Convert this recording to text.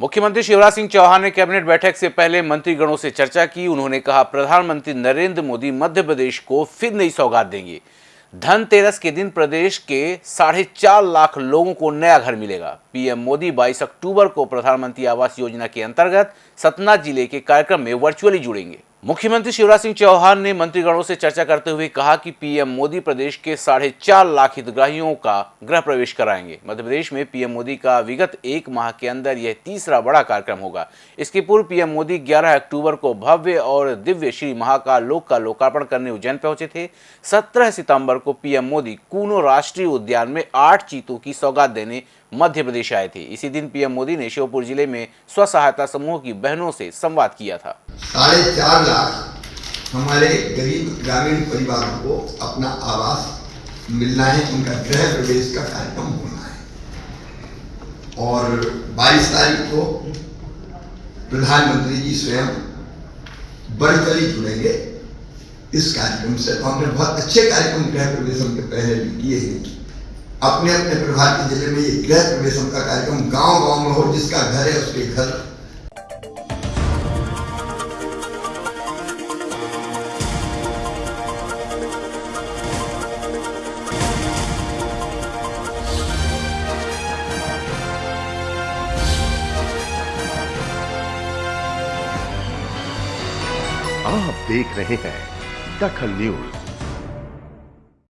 मुख्यमंत्री शिवराज सिंह चौहान ने कैबिनेट बैठक से पहले मंत्रीगणों से चर्चा की। उन्होंने कहा, प्रधानमंत्री नरेंद्र मोदी मध्य प्रदेश को फिर नई सौगात देंगे। धनतेरस के दिन प्रदेश के साढ़े चार लाख लोगों को नया घर मिलेगा। पीएम मोदी 22 अक्टूबर को प्रधानमंत्री आवास योजना के अंतर्गत सतना ज़िले के कार्यक्रम में वर्चुअली जुड़ेंगे। मुख्यमंत्री शिवराज सिंह चौहान ने मंत्रीगणों से चर्चा करते हुए कहा कि पीएम मोदी प्रदेश के साढ़े चार लाख हितग्राहियों का गृह प्रवेश कराएँगे। मध्य प्रदेश में पीएम मोदी का विगत एक माह के अंदर यह तीसरा बड़ा कार्यक्रम होगा। इसके पूर्व पीएम मोदी 11 अक्टूबर को भव्य और दिव्य श्री महाकाल लोक का लोकार्पण करने उज्जैन पहुँचे थे। सत्रह सितंबर को पीएम मोदी कूनो राष्ट्रीय उद्यान में आठ चीतों की सौगात देने मध्य प्रदेश आए थे। इसी दिन पीएम मोदी ने श्योपुर ज़िले में स्व सहायता समूह की बहनों से संवाद किया था। साढ़े चार लाख हमारे गरीब ग्रामीण परिवारों को अपना आवास मिलना है, उनका गृह प्रवेश का कार्यक्रम होना है। और 22 तारीख को प्रधानमंत्री जी स्वयं वर्चुअली जुड़ेंगे इस कार्यक्रम से। तो हमने बहुत अच्छे कार्यक्रम गृह प्रवेश के पहले भी किए हैं। अपने अपने प्रभाव के ज़िले में ये गृह प्रवेशम का कार्यक्रम गाँव गाँव में हो, जिसका घर है, उसके घर आप देख रहे हैं दखल न्यूज़।